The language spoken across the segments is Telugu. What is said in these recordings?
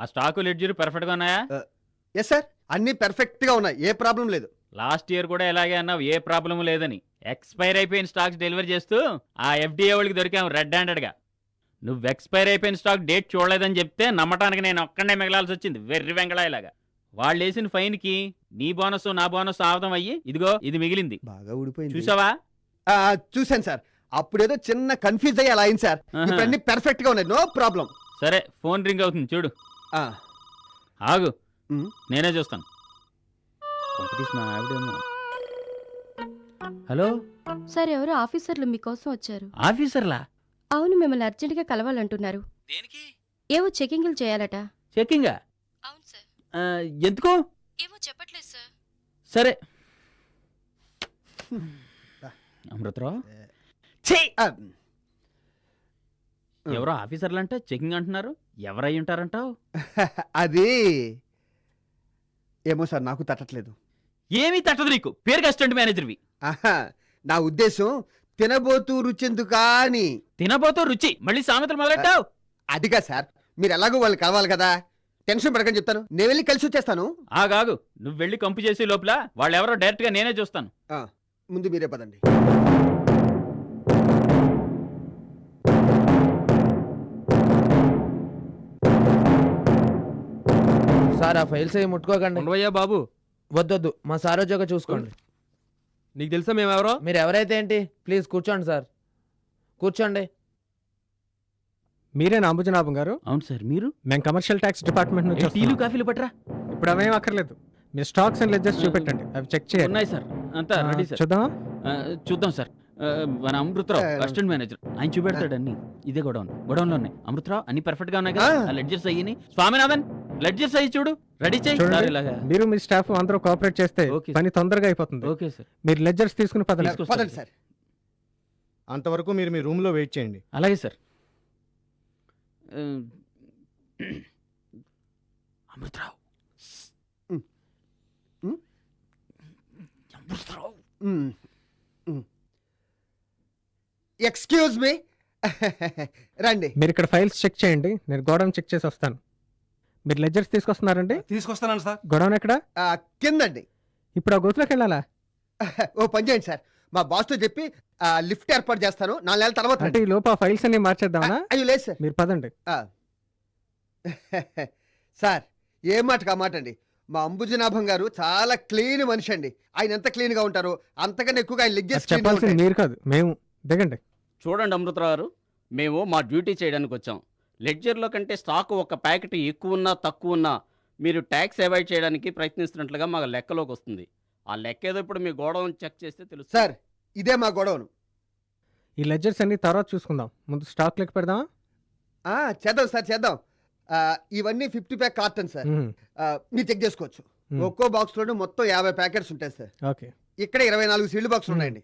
ఆ స్టాకు లెడ్జర్ పర్ఫెక్ట్గా ఉన్నాయా? ఎస్ సార్ అన్ని పెర్ఫెక్ట్గా ఉన్నాయి. ఏ ప్రాబ్లం లేదు. లాస్ట్ ఇయర్ కూడా ఇలాగే అన్నావు. ఏ ప్రాబ్లం లేదని. ఎక్స్పైర్ అయిపోయిన స్టాక్స్ డెలివరీ చేస్తూ ఆ ఎఫ్డీఏ వాళ్ళకి దొరికాము రెడ్ హ్యాండెడ్గా. నువ్వు ఎక్స్పైర్ అయిపోయిన స్టాక్ డేట్ చూడలేదని చెప్తే నమ్మటానికి నేను ఒక్కడే మిగలాల్సి వచ్చింది. వెర్రి వెంగళాయిలాగా. వాళ్ళు వేసిన ఫైన్కి నీ బోనస్ నా బోనస్ ఆవదం అయ్యి ఇదిగో ఇది మిగిలింది. బాగా ఊడిపోయింది. చూసావా? ఆ, చూశాను సార్ అప్పుడేదో చిన్న కన్ఫ్యూజ్ అయ్యి అలా అయింది సార్ అన్ని పెర్ఫెక్ట్గా ఉన్నాయి. నో ప్రాబ్లం సరే ఫోన్ రింగ్ అవుతుంది చూడు. ఆగు. నేనే చూస్తాను. కొంపతీసి మా ఆవిడేమో. హలో? సార్ ఎవరో ఆఫీసర్లు మీకోసం వచ్చారు. ఆఫీసర్లా? అవును మిమ్మల్ని అర్జెంటుగా కలవాలంటున్నారు. దేనికి? ఏవో చెకింగ్లు చేయాలట. అవును సార్. ఎందుకు? ఏమో చెప్పట్లేదు సార్. సరే. అమృతరావు? ఛీ! ఎవరో ఆఫీసర్లు అంటే చెకింగ్ అంటున్నారు. ఎవరై ఉంటారంటావు? అది ఏమో సార్ నాకు తట్టట్లేదు. ఏమీ తట్టదు నీకు. పేరు అసిస్టెంట్ మేనేజర్వి. ఆహా, నా ఉద్దేశం తినబోతూ రుచెందుకా అని. తినబోతో రుచి మళ్ళీ సామెతలు మొదలెట్టావు? అదిగా సార్ మీరు ఎలాగో వాళ్ళు కలవాలి కదా. టెన్షన్ పడకని చెప్తాను. నేను వెళ్ళి కలిసి వచ్చేస్తాను. ఆగాగు నువ్వు వెళ్ళి కంపు చేసే లోపల వాళ్ళు ఎవరో డైరెక్ట్గా నేనే చూస్తాను. ఆ, ముందు మీరే పదండి. సార్ ఆ ఫైల్స్ అవి ముట్టుకోకండి. ఉండవయ్యా బాబు. వద్దొద్దు మా సారోజోగా చూసుకోండి. నీకు తెలుసా మేమెవరో? మీరు ఎవరైతే ఏంటి? ప్లీజ్ కూర్చోండి సార్. కూర్చోండి. మీరేనా అంబుజనాభం గారు? అవును సార్ మీరు? మేము కమర్షియల్ ట్యాక్స్ డిపార్ట్మెంట్ నుంచి టీలు వస్తున్నాం. కాఫీలు పట్టరా. ఇప్పుడు అవేం అక్కర్లేదు. మీ స్టాక్స్ అండ్ లెడ్జెస్ చూపెట్టండి. అవి చెక్ చేయాలి ఉన్నాయి సార్ అంతా రెడీ సార్. చూద్దామా? ఆ, చూద్దాం సార్. మన అమృతరావు అసిస్టెంట్ మేనేజర్ ఆయన చూపెడతాడు అన్ని. ఇదే గొడవన్. గొడవన్లో ఉన్నాయి అమృతరావు అన్ని పర్ఫెక్ట్గా ఉన్నాయి కదా. లెడ్జర్స్ అయ్యి స్వామినాథన్ లెడ్జర్స్ అయ్యి చూడు. రెడీ చేయి. మీరు మీ స్టాఫ్ అందరూ కోఆపరేట్ చేస్తే ఓకే పని తొందరగా అయిపోతుంది. Okay sir. మీరు లెడ్జర్స్ తీసుకుని పదండి. సార్. అంతవరకు మీరు మీ రూమ్లో వెయిట్ చేయండి. అలాగే sir. Amrutharao. Amrutharao excuse me. రండి. మీరు ఇక్కడ ఫైల్స్ చెక్ చేయండి. నేను గోడౌన్ చెక్ చేసి వస్తాను. మీరు లెడ్జర్స్ తీసుకొస్తున్నారండి? తీసుకొస్తాను సార్. గోడౌన్ ఎక్కడ? ఆ, కిందండి. ఇప్పుడు ఆ గోతులోకి వెళ్ళాలా? ఓ పని చేయండి సార్. మా బాస్తో చెప్పి ఆ, లిఫ్ట్ ఏర్పాటు చేస్తాను. నాలుగు నెలల తర్వాత అంటే రండి. ఈ లోపు ఆ ఫైల్స్ అన్ని మార్చేద్దామనా? అయ్యో లేదు సార్. మీరు పదండి. ఆ. సార్ ఏ మాట కా మాట అండి మా అంబుజనాభం గారు చాలా క్లీన్ మనిషి అండి ఆయన ఎంత క్లీన్గా ఉంటారో అంతకన్నా ఎక్కువగా ఆయన అది లెగ్గేసి చెప్పాల్సింది మీరు కాదు మేము. దిగండి. చూడండి అమృతరావు గారు మేము మా డ్యూటీ చేయడానికి వచ్చాం. లెడ్జర్లో కంటే స్టాక్ ఒక ప్యాకెట్ ఎక్కువ ఉన్నా తక్కువ ఉన్నా మీరు ట్యాక్స్ అవాయిడ్ చేయడానికి ప్రయత్నిస్తున్నట్లుగా మాకు లెక్కలోకి వస్తుంది. ఆ లెక్క ఏదో ఇప్పుడు మీ గోడౌన్ చెక్ చేస్తే తెలుస్తుంది. సార్ ఇదే మా గొడవను ఈ లెడ్జర్స్ అన్ని తర్వాత చూసుకుందాం. ముందు స్టాక్ లెక్క పెడదామా? ఆ, చేద్దాం సార్ చేద్దాం. ఆ, ఇవన్నీ ఫిఫ్టీ ప్యాక్ కార్టన్ సార్. మ్మ్. ఆ, మీరు చెక్ చేసుకోవచ్చు. మ్మ్. ఒక్కో బాక్స్ లోను మొత్తం యాభై ప్యాకెట్స్ ఉంటాయి సార్. ఓకే. ఇక్కడ ఇరవై నాలుగు సీల్డ్ బాక్స్. ఉన్నాయండి.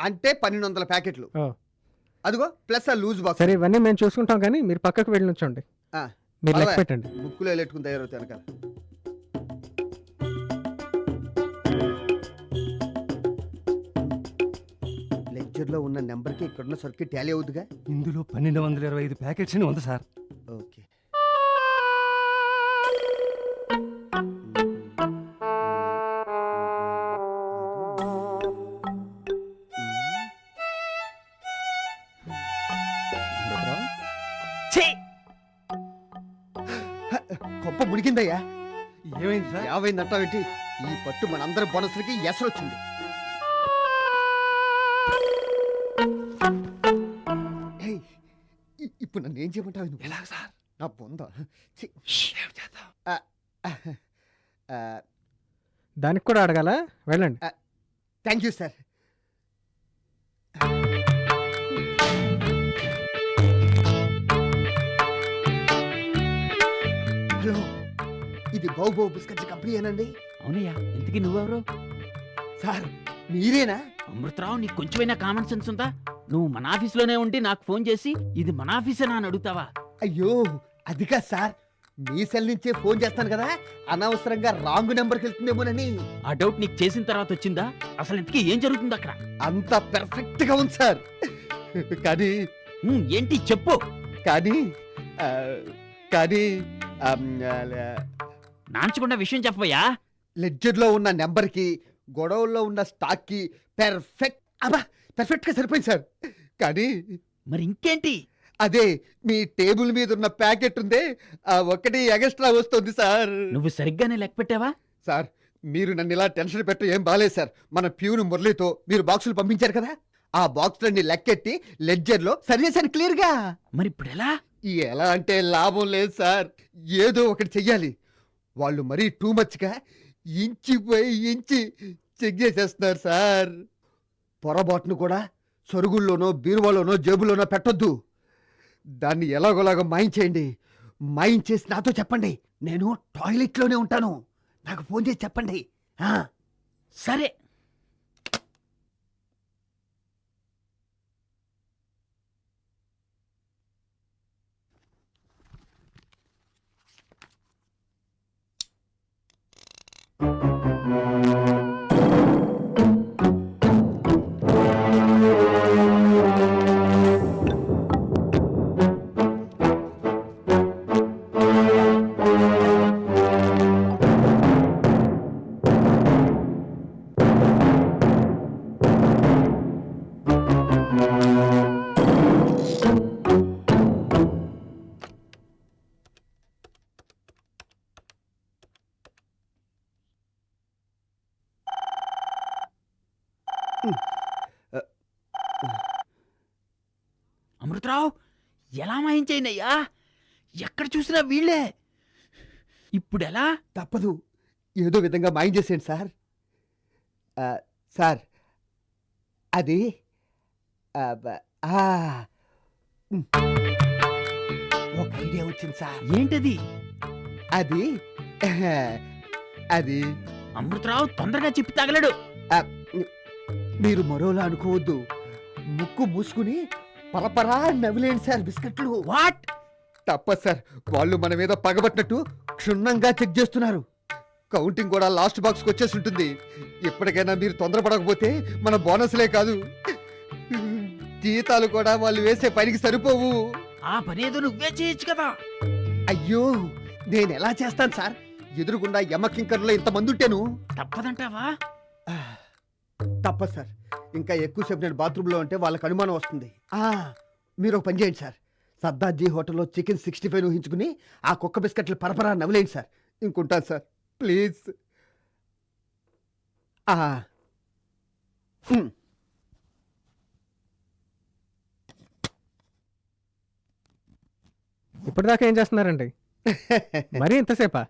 అంటే పన్నెండు వందల ప్యాకెట్లు. ఓ. అదిగో ప్లస్ ఆ లూజ్ బాక్స్ సరే ఇవన్నీ మేము చూసుకుంటాం కానీ మీరు పక్కకు వెళ్ళి నుంచోండి. ఆ, మీరు లెక్క. పెట్టండి. బుక్కులో వెళ్ళెట్టుకుని తయారవుతాయి వెనకాల. లెక్చర్లో ఉన్న నెంబర్కి ఇక్కడున్న సర్కిట్ టాలీ అవుతుందిగా ఇందులో పన్నెండు వందల ఇరవై ఐదు ప్యాకెట్స్ అని ఉంది సార్. గొప్ప మునిగిందయ్యా. ఏమైంది సార్? యాభై నట్టాబెట్టి ఈ పట్టు మనందరి బోనస్లకి ఎసరు వచ్చింది ఏయ్, ఇ- ఇప్పుడు నన్ను ఏం చేయమంటావు నువ్వు? ఎలా సార్? నా బొంద. ఛీ. దానికి కూడా అడగాల? వెళ్ళండి. Thank you sir. ఇది బావు బిస్కెట్స్ కంపెనీ ఏనండి? అవునయ్యా ఇంతకీ నువ్వెవరు? సార్ మీరేనా? అమృతరావు నీకు కొంచెమైనా కామన్ సెన్స్ ఉందా? నువ్వు మన ఆఫీస్లోనే ఉండి నాకు ఫోన్ చేసి ఇది మన ఆఫీసేనా అని అడుగుతావా? అయ్యో అది కాదు సార్. మీ సెల్ నుంచే ఫోన్ చేస్తాను కదా అనవసరంగా రాంగ్ నెంబర్కి వెళ్తుందేమోనని. ఆ డౌట్ నీకు చేసిన తర్వాత వచ్చిందా? అసలు ఇంతకీ ఏం జరుగుతుంది అక్కడ? అంత పెర్ఫెక్ట్గా ఉంది సార్. కానీ ఉమ్, ఏంటి చెప్పు. కానీ ఆ, కానీ నాంచకుండా విషయం చెప్పబోయా? లెడ్జర్లో ఉన్న నెంబర్కి గొడవల్లో ఉన్న స్టాక్కి పెర్ఫెక్ట్ అబ్బా పెర్ఫెక్ట్గా సరిపోయింది సార్. కానీ మరి ఇంకేంటి? అదే మీ టేబుల్ మీద ఉన్న ప్యాకెట్ ఉందే ఆ ఒకటి ఎగస్ట్రా వస్తుంది సార్. నువ్వు సరిగ్గానే లెక్క పెట్టావా? సార్ మీరు నన్ను ఇలా టెన్షన్ పెట్టు ఏం బాలేదు సార్. మన ప్యూన్ మురళితో మీరు బాక్సులు పంపించారు కదా? ఆ బాక్సులన్నీ లెక్కెట్టి లెడ్జర్లో సరి చేశాను క్లియర్గా. మరి ఇప్పుడు ఎలా ఎలా అంటే లాభం లేదు సార్. ఏదో ఒకటి చెయ్యాలి. వాళ్ళు మరీ టూ మచ్గా ఇంచి పోయి ఇంచి చెక్ చేసేస్తున్నారు సార్. పొరపాటును కూడా సొరుగుల్లోనో బీరువాలోనో జేబులోనో పెట్టొద్దు. దాన్ని ఎలాగోలాగో మాయించేయండి మాయించేసి నాతో చెప్పండి. నేను టాయిలెట్లోనే ఉంటాను. నాకు ఫోన్ చేసి చెప్పండి. సరే. ఆ, సరే అమృతరావు ఎలా మాయించేయనయ్యా ఎక్కడ చూసినా వీళ్ళే. ఇప్పుడు ఎలా తప్పదు. ఏదో విధంగా మాయించేసేయండి సార్. ఆ, సార్ అది ఆ, బ- ఆ, ఉమ్. ఒక ఐడియా వచ్చింది సార్. ఏంటది? అది అది. అమృతరావు తొందరగా చెప్పి తగలడు. మీరు మరోలా అనుకోవద్దు. ముక్కు మూసుకుని పరపరా నవిలేండి సార్ బిస్కెట్లు. వాట్? తప్ప సార్. వాళ్ళు మన మీద పగబట్టినట్టు క్షుణ్ణంగా చెక్ చేస్తున్నారు. కౌంటింగ్ కూడా లాస్ట్ బాక్స్కి వచ్చేసి ఉంటుంది. ఎప్పటికైనా మీరు తొందరపడకపోతే మన బోనస్లే కాదు. జీతాలు కూడా వాళ్ళు వేసే పనికి సరిపోవు. ఆ పనేదో నువ్వే చేయొచ్చు కదా. అయ్యో నేను ఎలా చేస్తాను సార్? ఎదురుగుండా యమకింకర్లో ఇంతమంది ఉంటేను తప్పదంటావా? తప్పదు సార్. ఇంకా ఎక్కువసేపు నేను బాత్రూంలో ఉంటే వాళ్ళకి అనుమానం వస్తుంది. మీరు ఒక పని చేయండి సార్. సర్దార్జీ హోటల్లో చికెన్ సిక్స్టీ ఫైవ్ ఊహించుకుని ఆ కుక్క బిస్కెట్లు పరపరా నవ్వలేండి సార్. ఇంకుంటాను సార్. ప్లీజ్. ఇప్పటిదాకా ఏం చేస్తున్నారండి? మరీ ఇంతసేపా?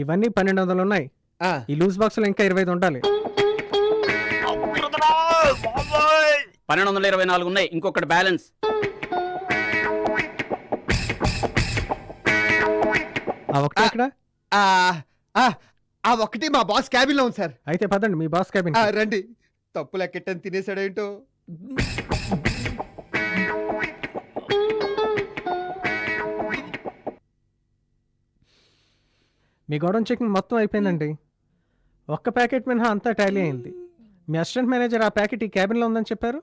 ఇవన్నీ పన్నెండు వందలు ఉన్నాయి. ఆ, ఈ లూజ్ బాక్స్లో ఇంకా ఇరవై ఐదు ఉండాలి. పన్నెండు వందల ఇరవై నాలుగు ఉన్నాయి. ఇంకొకటి బ్యాలెన్స్. ఆ ఒకటి ఎక్కడ ఆ, ఆ, ఆ ఒక్కటి మా బాస్ క్యాబిన్లో ఉంది సార్. అయితే పదండి మీ బాస్ క్యాబిన్ ఆ, రండి. తప్పు లెక్కెట్టని తినేసాడేంటో. మీ గోడౌన్ చెకింగ్ మొత్తం అయిపోయిందండి. ఒక్క ప్యాకెట్ మినహా అంతా టాలీ అయింది. మీ అసిస్టెంట్ మేనేజర్ ఆ ప్యాకెట్ ఈ క్యాబిన్లో ఉందని చెప్పారు?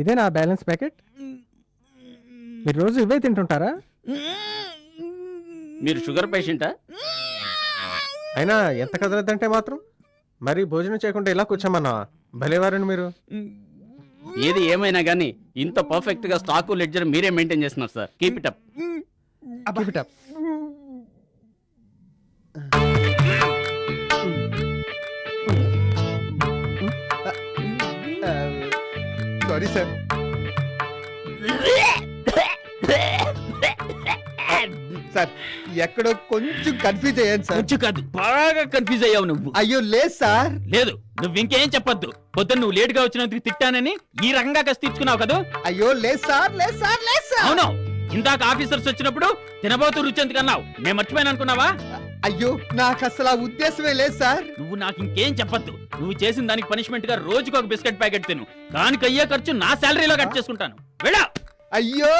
ఇదే నా బ్యాలెన్స్ ప్యాకెట్? మీరు రోజు ఇవే తింటుంటారా? మీరు షుగర్ పేషెంటా? అయినా ఎంత కదలదంటే మాత్రం మరి భోజనం చేయకుండా ఇలా కూర్చోమన్నా భలేవారండి మీరు. ఏది ఏమైనా కానీ ఇంత పర్ఫెక్ట్గా స్టాక్ లెడ్జర్ మీరే మెయింటైన్ చేస్తున్నారు sir keep it up. Sorry sir sir. ఎక్కడో కొంచెం కన్ఫ్యూజ్ అయ్యాను సార్. కొంచెం కాదు బాగా కన్ఫ్యూజ్ అయ్యావు నువ్వు. అయ్యో లేదు సార్. లేదు నువ్వు ఇంకేం చెప్పొద్దు. పొద్దున్న నువ్వు లేట్గా వచ్చినందుకు తిట్టానని ఈ రకంగా కసి తీర్చుకున్నావు కదా? అయ్యో లేదు సార్ లేదు సార్ లేదు సార్. అవును. ఇందాక ఆఫీసర్స్ వచ్చినప్పుడు తినబోతూ రుచి ఎందుకు అన్నావు. నేను మర్చిపోయాను అనుకున్నావా? అయ్యో నాకు అసలు ఆ ఉద్దేశమే లేదు సార్. నువ్వు నాకు ఇంకేం చెప్పొద్దు. నువ్వు చేసిన దానికి పనిష్మెంట్గా రోజుకు ఒక బిస్కెట్ ప్యాకెట్ తిను. దానికి అయ్యే ఖర్చు నా శాలరీలో కట్ చేసుకుంటాను. వెళ్ళా. అయ్యో